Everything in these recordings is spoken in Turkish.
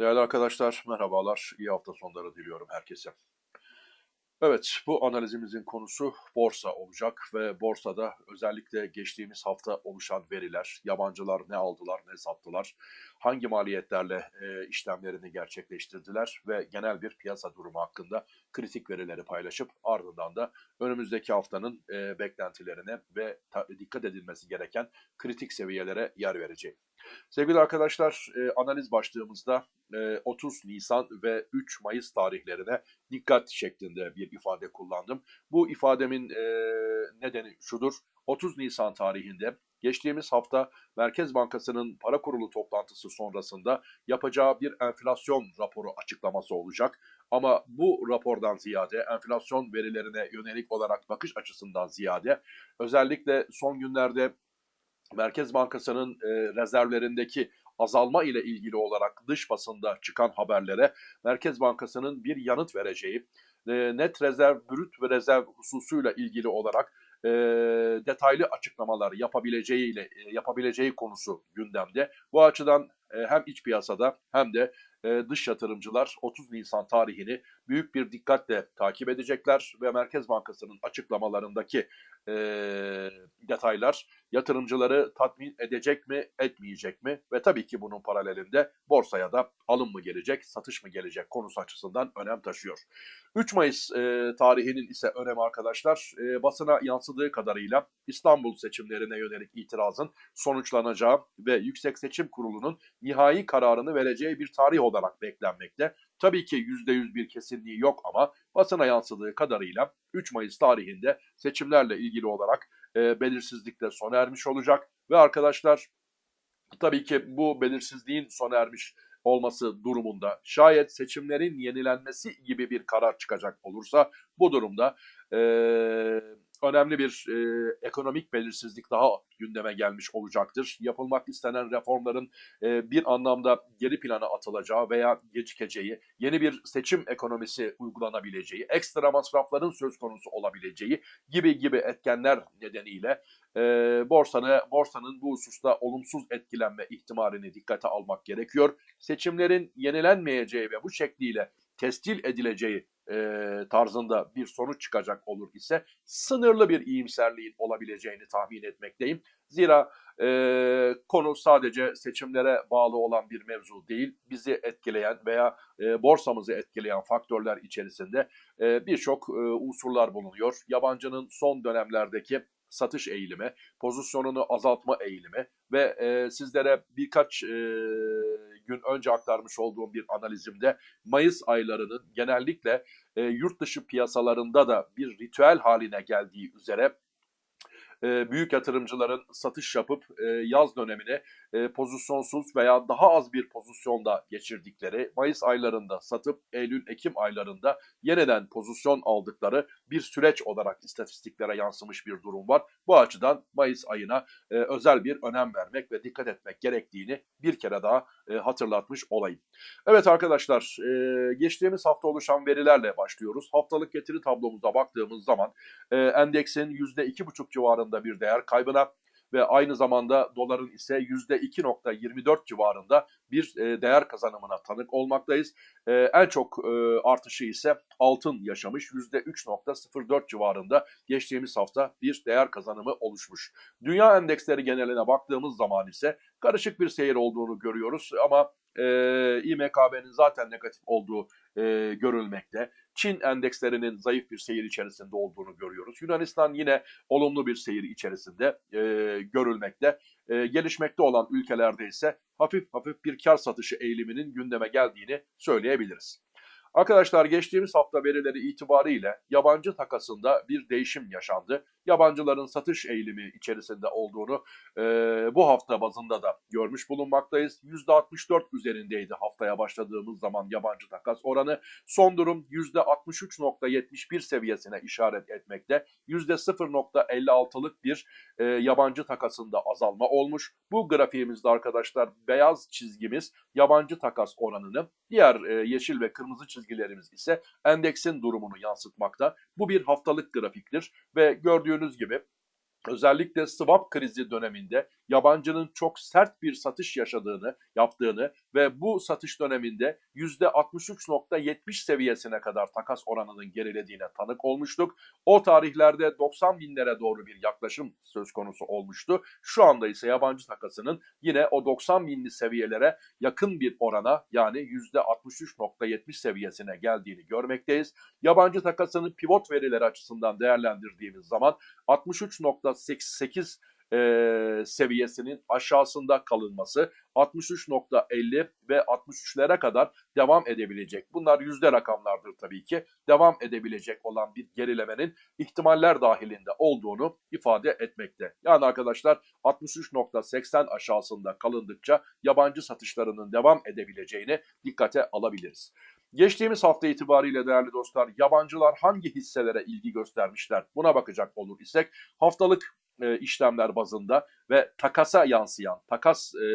Değerli arkadaşlar, merhabalar. İyi hafta sonları diliyorum herkese. Evet, bu analizimizin konusu borsa olacak ve borsada özellikle geçtiğimiz hafta oluşan veriler, yabancılar ne aldılar, ne sattılar, hangi maliyetlerle e, işlemlerini gerçekleştirdiler ve genel bir piyasa durumu hakkında kritik verileri paylaşıp ardından da önümüzdeki haftanın e, beklentilerine ve dikkat edilmesi gereken kritik seviyelere yer vereceğim. Sevgili arkadaşlar, e, analiz başlığımızda e, 30 Nisan ve 3 Mayıs tarihlerine dikkat şeklinde bir ifade kullandım. Bu ifademin e, nedeni şudur. 30 Nisan tarihinde geçtiğimiz hafta Merkez Bankası'nın para kurulu toplantısı sonrasında yapacağı bir enflasyon raporu açıklaması olacak. Ama bu rapordan ziyade enflasyon verilerine yönelik olarak bakış açısından ziyade özellikle son günlerde Merkez Bankası'nın e, rezervlerindeki azalma ile ilgili olarak dış basında çıkan haberlere Merkez Bankası'nın bir yanıt vereceği, e, net rezerv, brüt ve rezerv hususuyla ilgili olarak e, detaylı açıklamalar yapabileceği ile e, yapabileceği konusu gündemde. Bu açıdan e, hem iç piyasada hem de e, dış yatırımcılar 30 Nisan tarihini büyük bir dikkatle takip edecekler ve Merkez Bankası'nın açıklamalarındaki e, detaylar yatırımcıları tatmin edecek mi, etmeyecek mi? Ve tabii ki bunun paralelinde borsaya da alım mı gelecek, satış mı gelecek konusu açısından önem taşıyor. 3 Mayıs e, tarihinin ise önemi arkadaşlar e, basına yansıdığı kadarıyla İstanbul seçimlerine yönelik itirazın sonuçlanacağı ve Yüksek Seçim Kurulu'nun nihai kararını vereceği bir tarih olarak beklenmekte. Tabii ki %100 bir kesinliği yok ama basına yansıdığı kadarıyla 3 Mayıs tarihinde seçimlerle ilgili olarak e, belirsizlik sona ermiş olacak. Ve arkadaşlar tabii ki bu belirsizliğin sona ermiş olması durumunda şayet seçimlerin yenilenmesi gibi bir karar çıkacak olursa bu durumda e, önemli bir e, ekonomik belirsizlik daha gündeme gelmiş olacaktır. Yapılmak istenen reformların e, bir anlamda geri plana atılacağı veya gecikeceği, yeni bir seçim ekonomisi uygulanabileceği, ekstra masrafların söz konusu olabileceği gibi gibi etkenler nedeniyle e, borsanı, borsanın bu hususta olumsuz etkilenme ihtimalini dikkate almak gerekiyor. Seçimlerin yenilenmeyeceği ve bu şekliyle tescil edileceği e, tarzında bir sonuç çıkacak olur ise sınırlı bir iyimserliğin olabileceğini tahmin etmekteyim. Zira e, konu sadece seçimlere bağlı olan bir mevzu değil, bizi etkileyen veya e, borsamızı etkileyen faktörler içerisinde e, birçok e, unsurlar bulunuyor. Yabancının son dönemlerdeki satış eğilimi, pozisyonunu azaltma eğilimi ve e, sizlere birkaç e, gün önce aktarmış olduğum bir analizimde Mayıs aylarının genellikle e, yurt dışı piyasalarında da bir ritüel haline geldiği üzere e, büyük yatırımcıların satış yapıp e, yaz dönemini e, pozisyonsuz veya daha az bir pozisyonda geçirdikleri, Mayıs aylarında satıp Eylül-Ekim aylarında yeniden pozisyon aldıkları bir süreç olarak istatistiklere yansımış bir durum var. Bu açıdan Mayıs ayına e, özel bir önem vermek ve dikkat etmek gerektiğini bir kere daha e, hatırlatmış olayım. Evet arkadaşlar, e, geçtiğimiz hafta oluşan verilerle başlıyoruz. Haftalık getiri tablomuza baktığımız zaman e, endeksin %2,5 civarında bir değer kaybına ve aynı zamanda doların ise %2.24 civarında bir e, değer kazanımına tanık olmaktayız. E, en çok e, artışı ise altın yaşamış %3.04 civarında geçtiğimiz hafta bir değer kazanımı oluşmuş. Dünya endeksleri geneline baktığımız zaman ise karışık bir seyir olduğunu görüyoruz ama e, İMKB'nin zaten negatif olduğu e, görülmekte. Çin endekslerinin zayıf bir seyir içerisinde olduğunu görüyoruz. Yunanistan yine olumlu bir seyir içerisinde e, görülmekte. E, gelişmekte olan ülkelerde ise hafif hafif bir kar satışı eğiliminin gündeme geldiğini söyleyebiliriz. Arkadaşlar geçtiğimiz hafta verileri itibariyle yabancı takasında bir değişim yaşandı. Yabancıların satış eğilimi içerisinde olduğunu e, bu hafta bazında da görmüş bulunmaktayız. %64 üzerindeydi haftaya başladığımız zaman yabancı takas oranı. Son durum %63.71 seviyesine işaret etmekte. %0.56'lık bir e, yabancı takasında azalma olmuş. Bu grafiğimizde arkadaşlar beyaz çizgimiz yabancı takas oranını, diğer e, yeşil ve kırmızı çizgilerimiz ise endeksin durumunu yansıtmakta. Bu bir haftalık grafiktir ve gördüğünüz gibi özellikle swap krizi döneminde yabancının çok sert bir satış yaşadığını, yaptığını ve bu satış döneminde %63.70 seviyesine kadar takas oranının gerilediğine tanık olmuştuk. O tarihlerde 90 binlere doğru bir yaklaşım söz konusu olmuştu. Şu anda ise yabancı takasının yine o 90 binli seviyelere yakın bir orana yani %63.70 seviyesine geldiğini görmekteyiz. Yabancı takasının pivot verileri açısından değerlendirdiğimiz zaman 63.88 e, seviyesinin aşağısında kalınması 63.50 ve 63'lere kadar devam edebilecek. Bunlar yüzde rakamlardır tabii ki. Devam edebilecek olan bir gerilemenin ihtimaller dahilinde olduğunu ifade etmekte. Yani arkadaşlar 63.80 aşağısında kalındıkça yabancı satışlarının devam edebileceğini dikkate alabiliriz. Geçtiğimiz hafta itibariyle değerli dostlar yabancılar hangi hisselere ilgi göstermişler buna bakacak olur isek haftalık e, işlemler bazında ve takasa yansıyan, takas e,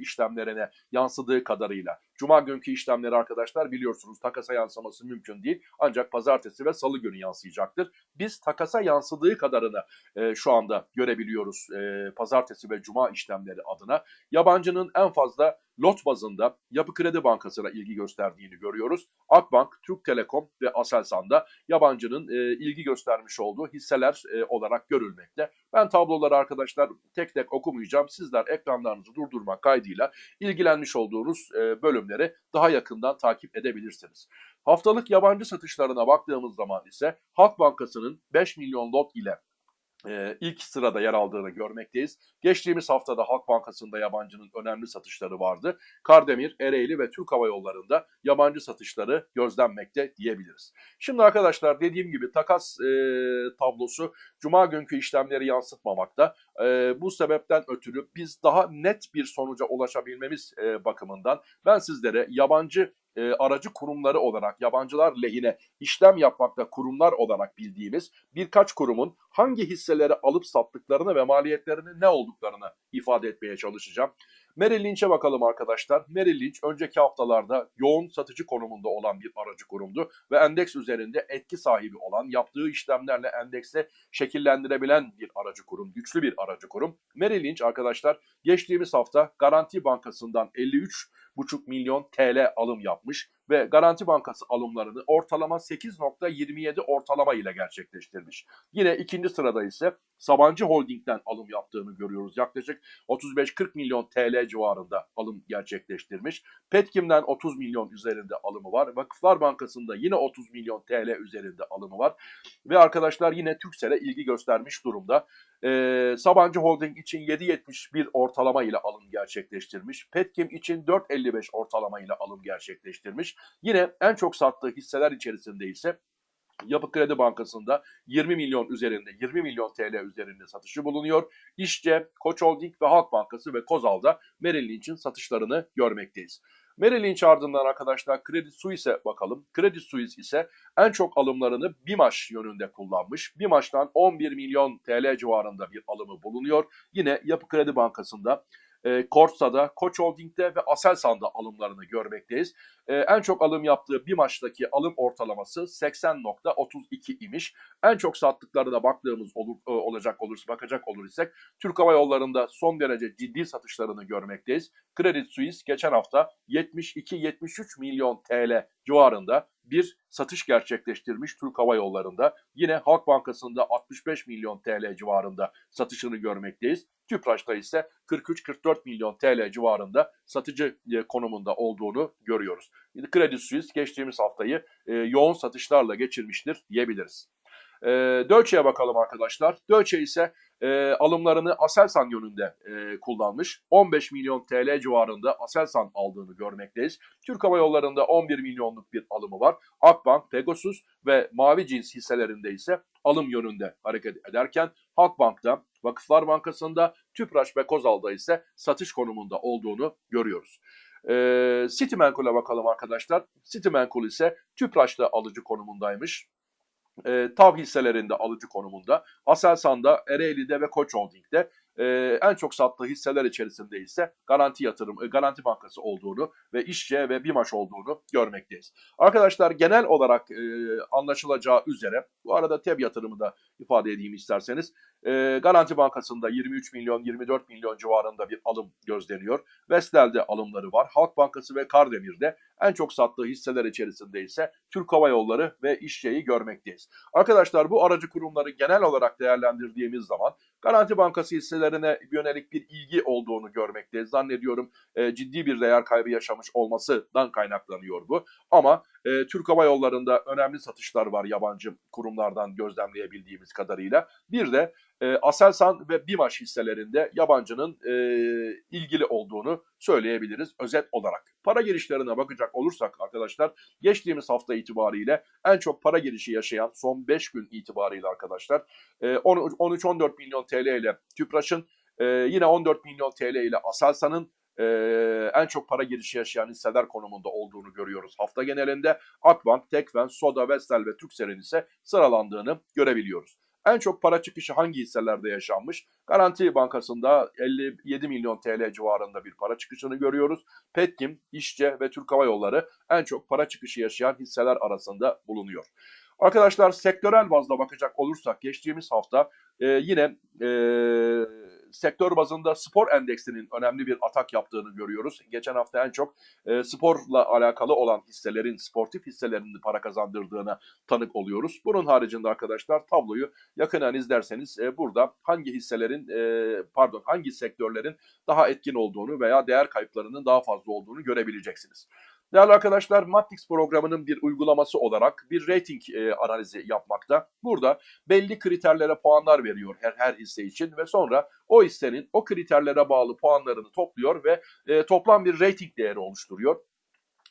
işlemlerine yansıdığı kadarıyla. Cuma günkü işlemleri arkadaşlar biliyorsunuz takasa yansıması mümkün değil. Ancak pazartesi ve salı günü yansıyacaktır. Biz takasa yansıdığı kadarını e, şu anda görebiliyoruz e, pazartesi ve cuma işlemleri adına. Yabancının en fazla lot bazında Yapı Kredi Bankası'na ilgi gösterdiğini görüyoruz. Akbank, Türk Telekom ve Aselsan'da yabancının e, ilgi göstermiş olduğu hisseler e, olarak görülmekte. Ben tabloları arkadaşlar tek tek okumayacağım. Sizler ekranlarınızı durdurmak kaydıyla ilgilenmiş olduğunuz e, bölümleri daha yakından takip edebilirsiniz. Haftalık yabancı satışlarına baktığımız zaman ise Halk Bankası'nın 5 milyon lot ile e, ilk sırada yer aldığını görmekteyiz. Geçtiğimiz haftada Halk Bankası'nda yabancının önemli satışları vardı. Kardemir, Ereğli ve Türk Hava Yolları'nda yabancı satışları gözlenmekte diyebiliriz. Şimdi arkadaşlar dediğim gibi takas e, tablosu Cuma günkü işlemleri yansıtmamakta. E, bu sebepten ötürü biz daha net bir sonuca ulaşabilmemiz e, bakımından ben sizlere yabancı e, aracı kurumları olarak yabancılar lehine işlem yapmakta kurumlar olarak bildiğimiz birkaç kurumun hangi hisseleri alıp sattıklarını ve maliyetlerinin ne olduklarını ifade etmeye çalışacağım. Merrill Lynch'e bakalım arkadaşlar. Merrill Lynch önceki haftalarda yoğun satıcı konumunda olan bir aracı kurumdu ve endeks üzerinde etki sahibi olan, yaptığı işlemlerle endekse şekillendirebilen bir aracı kurum, güçlü bir aracı kurum. Merrill Lynch arkadaşlar geçtiğimiz hafta Garanti Bankası'ndan 53,5 milyon TL alım yapmış ve Garanti Bankası alımlarını ortalama 8.27 ortalama ile gerçekleştirmiş. Yine ikinci sırada ise Sabancı Holding'den alım yaptığını görüyoruz. Yaklaşık 35-40 milyon TL civarında alım gerçekleştirmiş. Petkim'den 30 milyon üzerinde alımı var. Vakıflar Bankası'nda yine 30 milyon TL üzerinde alımı var. Ve arkadaşlar yine Türksel'e ilgi göstermiş durumda. Ee, Sabancı Holding için 7.71 ortalama ile alım gerçekleştirmiş. Petkim için 4.55 ortalama ile alım gerçekleştirmiş. Yine en çok sattığı hisseler içerisinde ise Yapı Kredi Bankası'nda 20 milyon üzerinde, 20 milyon TL üzerinde satışı bulunuyor. İşçe, Koç Holding ve Halk Bankası ve Kozal'da Merrill Lynch'in satışlarını görmekteyiz. Merrill Lynch ardından arkadaşlar Credit Suisse'e bakalım. Credit Suisse ise en çok alımlarını BİMAŞ yönünde kullanmış. BİMAŞ'tan 11 milyon TL civarında bir alımı bulunuyor. Yine Yapı Kredi Bankası'nda e, Korsa'da, Koç Holding'de ve Aselsan'da alımlarını görmekteyiz. E, en çok alım yaptığı bir maçtaki alım ortalaması 80.32 imiş. En çok sattıklarına baktığımız olur, e, olacak olursa bakacak olur isek Türk Hava Yolları'nda son derece ciddi satışlarını görmekteyiz. Credit Suisse geçen hafta 72-73 milyon TL civarında bir satış gerçekleştirmiş Türk Hava Yolları'nda. Yine Halk Bankası'nda 65 milyon TL civarında satışını görmekteyiz. Tüpraş'ta ise 43-44 milyon TL civarında satıcı e, konumunda olduğunu görüyoruz. Credit Suisse geçtiğimiz haftayı e, yoğun satışlarla geçirmiştir diyebiliriz. E, Deutsche'ye bakalım arkadaşlar. Deutsche ise e, alımlarını Aselsan yönünde kullanmış. 15 milyon TL civarında Aselsan aldığını görmekteyiz. Türk Hava Yolları'nda 11 milyonluk bir alımı var. Akbank, Pegasus ve Mavi Cins hisselerinde ise alım yönünde hareket ederken Halkbank'ta, Vakıflar Bankası'nda, Tüpraş ve Kozal'da ise satış konumunda olduğunu görüyoruz. E, Citimenkul'a bakalım arkadaşlar. Citimenkul ise Tüpraş'ta alıcı konumundaymış e, TAV hisselerinde alıcı konumunda. Aselsan'da, Ereğli'de ve Koç Holding'de e, en çok sattığı hisseler içerisinde ise Garanti Yatırım, e, Garanti Bankası olduğunu ve İşçe ve BİMAŞ olduğunu görmekteyiz. Arkadaşlar genel olarak e, anlaşılacağı üzere, bu arada TEB yatırımı da ifade edeyim isterseniz, e, Garanti Bankası'nda 23 milyon 24 milyon civarında bir alım gözleniyor. Vestel'de alımları var. Halk Bankası ve Kardemir'de en çok sattığı hisseler içerisinde ise Türk Hava Yolları ve İşçe'yi görmekteyiz. Arkadaşlar bu aracı kurumları genel olarak değerlendirdiğimiz zaman Garanti Bankası hisselerine yönelik bir ilgi olduğunu görmekteyiz. Zannediyorum e, ciddi bir değer kaybı yaşamış olmasından kaynaklanıyor bu. Ama e, Türk Hava Yolları'nda önemli satışlar var yabancı kurumlardan gözlemleyebildiğimiz kadarıyla. Bir de e, Aselsan ve BİMAŞ hisselerinde yabancının e, ilgili olduğunu söyleyebiliriz özet olarak. Para girişlerine bakacak olursak arkadaşlar geçtiğimiz hafta itibariyle en çok para girişi yaşayan son 5 gün itibariyle arkadaşlar e, 13-14 milyon TL ile Tüpraş'ın e, yine 14 milyon TL ile Aselsan'ın e, en çok para girişi yaşayan hisseler konumunda olduğunu görüyoruz. Hafta genelinde Akbank, Tekfen, Soda, Vestel ve Türkcell'in ise sıralandığını görebiliyoruz. En çok para çıkışı hangi hisselerde yaşanmış? Garanti Bankası'nda 57 milyon TL civarında bir para çıkışını görüyoruz. Petkim, İşçe ve Türk Hava Yolları en çok para çıkışı yaşayan hisseler arasında bulunuyor. Arkadaşlar sektörel bazda bakacak olursak geçtiğimiz hafta e, yine e, sektör bazında spor endeksinin önemli bir atak yaptığını görüyoruz. Geçen hafta en çok e, sporla alakalı olan hisselerin, sportif hisselerinin para kazandırdığına tanık oluyoruz. Bunun haricinde arkadaşlar tabloyu yakından izlerseniz e, burada hangi hisselerin, e, pardon hangi sektörlerin daha etkin olduğunu veya değer kayıplarının daha fazla olduğunu görebileceksiniz. Değerli arkadaşlar Matrix programının bir uygulaması olarak bir rating e, analizi yapmakta. Burada belli kriterlere puanlar veriyor her, her hisse için ve sonra o hissenin o kriterlere bağlı puanlarını topluyor ve e, toplam bir rating değeri oluşturuyor.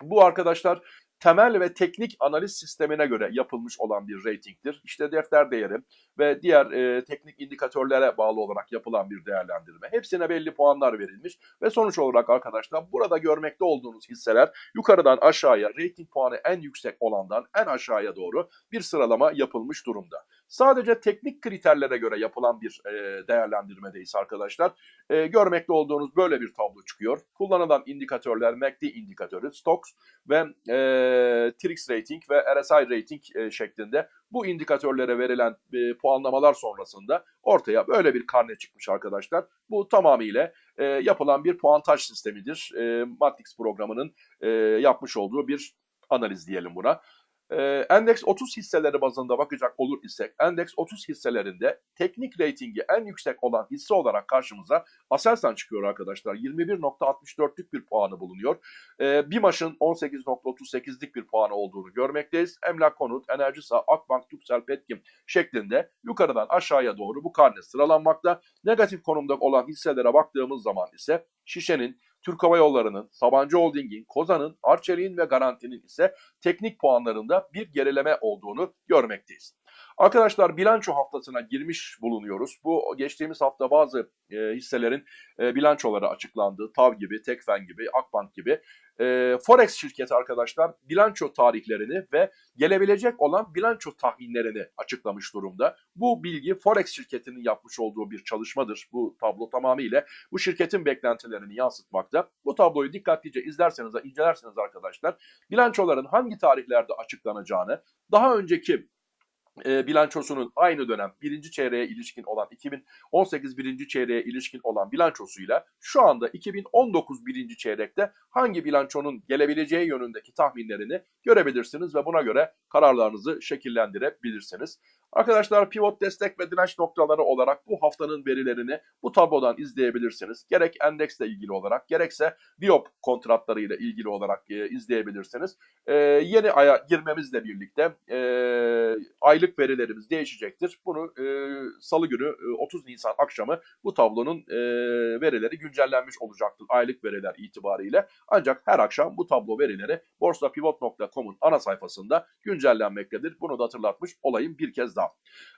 Bu arkadaşlar temel ve teknik analiz sistemine göre yapılmış olan bir ratingdir. İşte defter değeri ve diğer e, teknik indikatörlere bağlı olarak yapılan bir değerlendirme. Hepsine belli puanlar verilmiş ve sonuç olarak arkadaşlar burada görmekte olduğunuz hisseler yukarıdan aşağıya rating puanı en yüksek olandan en aşağıya doğru bir sıralama yapılmış durumda. Sadece teknik kriterlere göre yapılan bir e, değerlendirmedeyiz arkadaşlar. E, görmekte olduğunuz böyle bir tablo çıkıyor. Kullanılan indikatörler MACD indikatörü, Stocks ve e, Trix rating ve RSI rating e, şeklinde bu indikatörlere verilen e, puanlamalar sonrasında ortaya böyle bir karne çıkmış arkadaşlar. Bu tamamıyla e, yapılan bir puantaj sistemidir. E, Matrix programının e, yapmış olduğu bir analiz diyelim buna. Ee, endeks 30 hisseleri bazında bakacak olur isek, endeks 30 hisselerinde teknik reytingi en yüksek olan hisse olarak karşımıza Aselsan çıkıyor arkadaşlar. 21.64'lük bir puanı bulunuyor. Ee, BİMAŞ'ın 18.38'lik bir puanı olduğunu görmekteyiz. Emlak Konut, Enerjisa, Akbank, Türksel, Petkim şeklinde yukarıdan aşağıya doğru bu karne sıralanmakta. Negatif konumda olan hisselere baktığımız zaman ise Şişe'nin Türk Hava Yolları'nın, Sabancı Holding'in, Kozan'ın, Arçelik'in ve Garanti'nin ise teknik puanlarında bir gerileme olduğunu görmekteyiz. Arkadaşlar bilanço haftasına girmiş bulunuyoruz. Bu geçtiğimiz hafta bazı e, hisselerin e, bilançoları açıklandı. TAV gibi, Tekfen gibi, Akbank gibi. E, Forex şirketi arkadaşlar bilanço tarihlerini ve gelebilecek olan bilanço tahminlerini açıklamış durumda. Bu bilgi Forex şirketinin yapmış olduğu bir çalışmadır. Bu tablo tamamıyla bu şirketin beklentilerini yansıtmakta. Bu tabloyu dikkatlice izlerseniz, incelerseniz arkadaşlar bilançoların hangi tarihlerde açıklanacağını, daha önceki e, bilançosunun aynı dönem birinci çeyreğe ilişkin olan 2018 birinci çeyreğe ilişkin olan bilançosuyla şu anda 2019 birinci çeyrekte hangi bilançonun gelebileceği yönündeki tahminlerini görebilirsiniz ve buna göre kararlarınızı şekillendirebilirsiniz. Arkadaşlar pivot destek ve direnç noktaları olarak bu haftanın verilerini bu tablodan izleyebilirsiniz. Gerek endeksle ilgili olarak gerekse Biop kontratları ile ilgili olarak e, izleyebilirsiniz. E, yeni aya girmemizle birlikte e, aylık verilerimiz değişecektir. Bunu e, salı günü e, 30 Nisan akşamı bu tablonun e, verileri güncellenmiş olacaktır aylık veriler itibariyle. Ancak her akşam bu tablo verileri borsapivot.com'un ana sayfasında güncellenmektedir. Bunu da hatırlatmış olayım bir kez daha daha.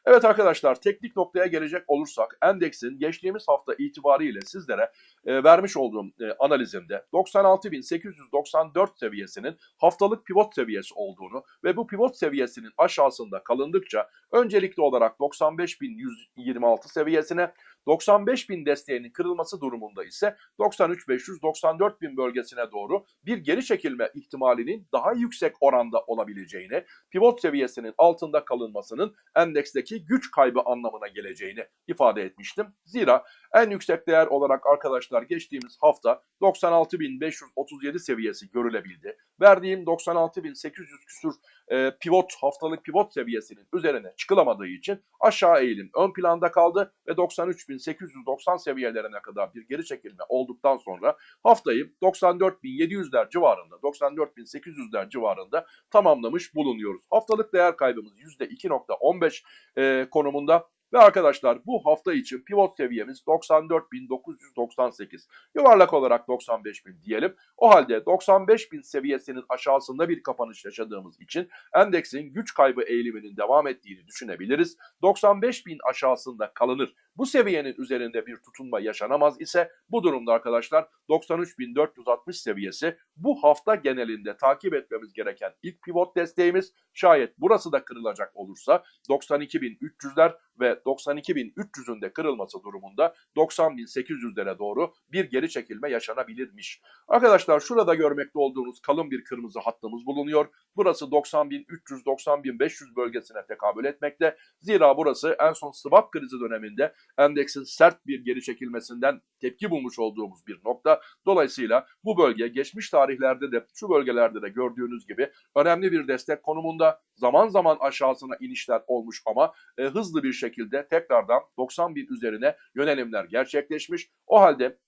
Evet arkadaşlar teknik noktaya gelecek olursak endeksin geçtiğimiz hafta itibariyle sizlere e, vermiş olduğum e, analizimde 96.894 seviyesinin haftalık pivot seviyesi olduğunu ve bu pivot seviyesinin aşağısında kalındıkça öncelikli olarak 95.126 seviyesine 95.000 desteğinin kırılması durumunda ise 93.500-94.000 bölgesine doğru bir geri çekilme ihtimalinin daha yüksek oranda olabileceğini, pivot seviyesinin altında kalınmasının endeksteki güç kaybı anlamına geleceğini ifade etmiştim. Zira en yüksek değer olarak arkadaşlar geçtiğimiz hafta 96.537 seviyesi görülebildi. Verdiğim 96.800 küsur e, pivot haftalık pivot seviyesinin üzerine çıkılamadığı için aşağı eğilim ön planda kaldı ve 93.890 seviyelerine kadar bir geri çekilme olduktan sonra haftayı 94.700'ler civarında 94.800'ler civarında tamamlamış bulunuyoruz. Haftalık değer kaybımız %2.15 e, konumunda ve arkadaşlar bu hafta için pivot seviyemiz 94.998. Yuvarlak olarak 95.000 diyelim. O halde 95.000 seviyesinin aşağısında bir kapanış yaşadığımız için endeksin güç kaybı eğiliminin devam ettiğini düşünebiliriz. 95.000 aşağısında kalınır. Bu seviyenin üzerinde bir tutunma yaşanamaz ise bu durumda arkadaşlar 93.460 seviyesi bu hafta genelinde takip etmemiz gereken ilk pivot desteğimiz. Şayet burası da kırılacak olursa 92.300'ler ve 92.300'ün de kırılması durumunda 90.800'lere doğru bir geri çekilme yaşanabilirmiş. Arkadaşlar şurada görmekte olduğunuz kalın bir kırmızı hattımız bulunuyor. Burası 90.300-90.500 bölgesine tekabül etmekte. Zira burası en son swap krizi döneminde endeksin sert bir geri çekilmesinden tepki bulmuş olduğumuz bir nokta. Dolayısıyla bu bölge geçmiş tarihlerde de şu bölgelerde de gördüğünüz gibi önemli bir destek konumunda zaman zaman aşağısına inişler olmuş ama e, hızlı bir şekilde tekrardan 90 bin üzerine yönelimler gerçekleşmiş. O halde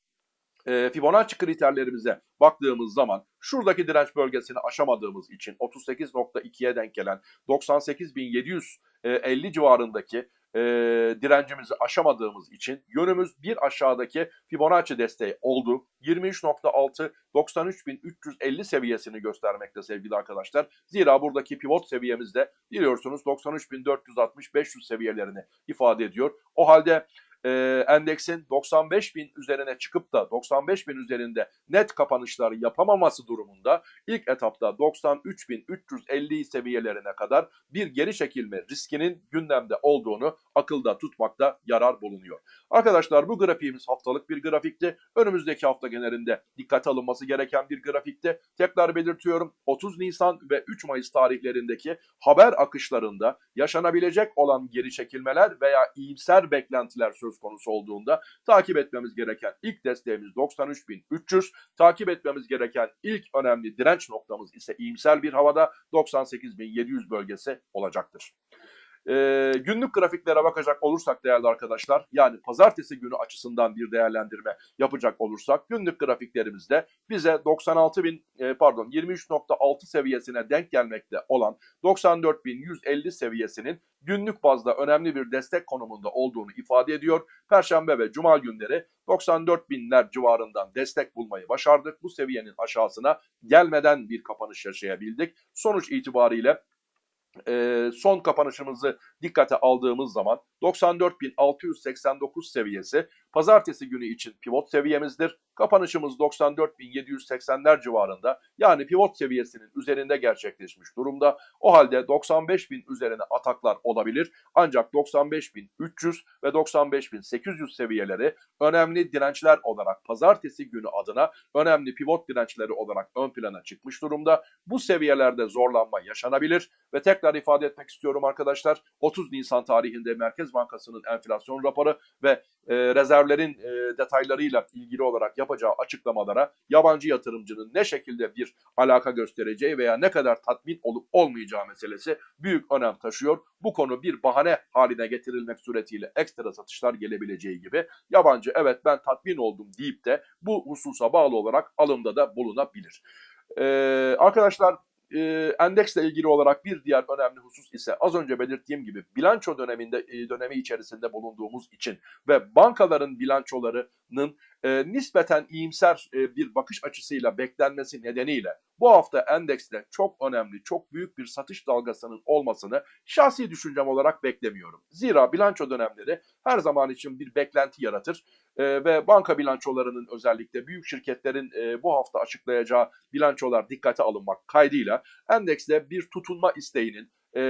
e, Fibonacci kriterlerimize baktığımız zaman şuradaki direnç bölgesini aşamadığımız için 38.2'ye denk gelen 98.750 civarındaki e, direncimizi aşamadığımız için yönümüz bir aşağıdaki Fibonacci desteği oldu. 23.6 93.350 seviyesini göstermekte sevgili arkadaşlar. Zira buradaki pivot seviyemizde biliyorsunuz 93.460-500 seviyelerini ifade ediyor. O halde e, endeksin 95 bin üzerine çıkıp da 95 bin üzerinde net kapanışlar yapamaması durumunda ilk etapta 93.350 seviyelerine kadar bir geri çekilme riskinin gündemde olduğunu akılda tutmakta yarar bulunuyor. Arkadaşlar bu grafiğimiz haftalık bir grafikti. Önümüzdeki hafta genelinde dikkate alınması gereken bir grafikti. Tekrar belirtiyorum 30 Nisan ve 3 Mayıs tarihlerindeki haber akışlarında yaşanabilecek olan geri çekilmeler veya iyimser beklentiler söz konusu olduğunda takip etmemiz gereken ilk desteğimiz 93.300. Takip etmemiz gereken ilk önemli direnç noktamız ise iyimser bir havada 98.700 bölgesi olacaktır. Ee, günlük grafiklere bakacak olursak değerli arkadaşlar yani pazartesi günü açısından bir değerlendirme yapacak olursak günlük grafiklerimizde bize 96 bin e, pardon 23.6 seviyesine denk gelmekte olan 94.150 seviyesinin günlük bazda önemli bir destek konumunda olduğunu ifade ediyor. Perşembe ve cuma günleri 94 binler civarından destek bulmayı başardık. Bu seviyenin aşağısına gelmeden bir kapanış yaşayabildik. Sonuç itibariyle e, son kapanışımızı dikkate aldığımız zaman 94.689 seviyesi pazartesi günü için pivot seviyemizdir. Kapanışımız 94.780'ler civarında yani pivot seviyesinin üzerinde gerçekleşmiş durumda. O halde 95.000 üzerine ataklar olabilir. Ancak 95.300 ve 95.800 seviyeleri önemli dirençler olarak pazartesi günü adına önemli pivot dirençleri olarak ön plana çıkmış durumda. Bu seviyelerde zorlanma yaşanabilir ve tekrar ifade etmek istiyorum arkadaşlar. 30 Nisan tarihinde Merkez Bankası'nın enflasyon raporu ve e, rezervlerin e, detaylarıyla ilgili olarak yapacağı açıklamalara yabancı yatırımcının ne şekilde bir alaka göstereceği veya ne kadar tatmin olup olmayacağı meselesi büyük önem taşıyor. Bu konu bir bahane haline getirilmek suretiyle ekstra satışlar gelebileceği gibi yabancı evet ben tatmin oldum deyip de bu hususa bağlı olarak alımda da bulunabilir. Ee, arkadaşlar e, endeksle ilgili olarak bir diğer önemli husus ise az önce belirttiğim gibi bilanço döneminde e, dönemi içerisinde bulunduğumuz için ve bankaların bilançolarının e, nispeten iyimser e, bir bakış açısıyla beklenmesi nedeniyle bu hafta endekste çok önemli, çok büyük bir satış dalgasının olmasını şahsi düşüncem olarak beklemiyorum. Zira bilanço dönemleri her zaman için bir beklenti yaratır e, ve banka bilançolarının özellikle büyük şirketlerin e, bu hafta açıklayacağı bilançolar dikkate alınmak kaydıyla endekste bir tutunma isteğinin e,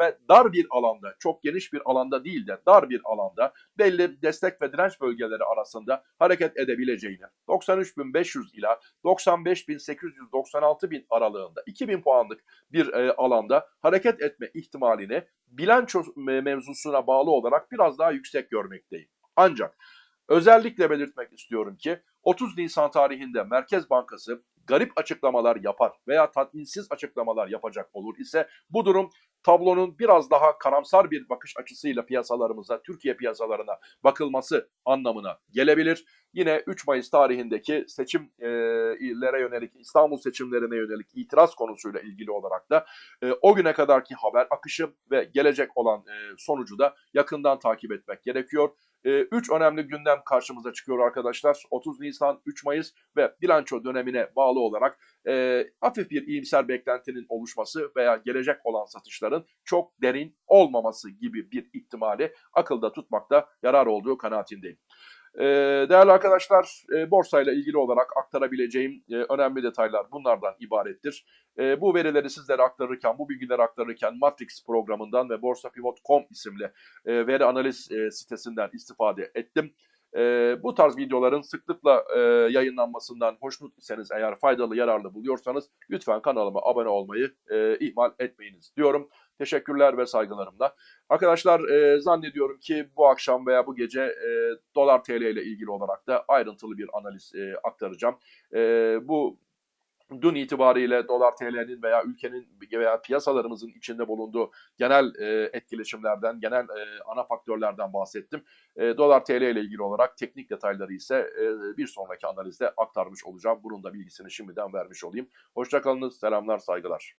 ve dar bir alanda, çok geniş bir alanda değil de dar bir alanda belli destek ve direnç bölgeleri arasında hareket edebileceğini, 93.500 ila 95.896 aralığında 2000 puanlık bir e, alanda hareket etme ihtimalini bilanço me- mevzusuna bağlı olarak biraz daha yüksek görmekteyim. Ancak özellikle belirtmek istiyorum ki 30 Nisan tarihinde Merkez Bankası garip açıklamalar yapar veya tatminsiz açıklamalar yapacak olur ise bu durum tablonun biraz daha karamsar bir bakış açısıyla piyasalarımıza, Türkiye piyasalarına bakılması anlamına gelebilir. Yine 3 Mayıs tarihindeki seçimlere yönelik, İstanbul seçimlerine yönelik itiraz konusuyla ilgili olarak da o güne kadarki haber akışı ve gelecek olan sonucu da yakından takip etmek gerekiyor. 3 önemli gündem karşımıza çıkıyor arkadaşlar. 30 Nisan, 3 Mayıs ve bilanço dönemine bağlı olarak e, hafif bir iyimser beklentinin oluşması veya gelecek olan satışların çok derin olmaması gibi bir ihtimali akılda tutmakta yarar olduğu kanaatindeyim. E, değerli arkadaşlar, e, borsayla ilgili olarak aktarabileceğim e, önemli detaylar bunlardan ibarettir. E, bu verileri sizlere aktarırken, bu bilgileri aktarırken Matrix programından ve borsapivot.com isimli e, veri analiz sitesinden istifade ettim. Bu tarz videoların sıklıkla yayınlanmasından hoşnut eğer faydalı, yararlı buluyorsanız lütfen kanalıma abone olmayı ihmal etmeyiniz diyorum. Teşekkürler ve saygılarımla. Arkadaşlar e, zannediyorum ki bu akşam veya bu gece e, dolar TL ile ilgili olarak da ayrıntılı bir analiz e, aktaracağım. E, bu dün itibariyle dolar TL'nin veya ülkenin veya piyasalarımızın içinde bulunduğu genel e, etkileşimlerden, genel e, ana faktörlerden bahsettim. E, dolar TL ile ilgili olarak teknik detayları ise e, bir sonraki analizde aktarmış olacağım. Bunun da bilgisini şimdiden vermiş olayım. Hoşçakalınız, selamlar, saygılar.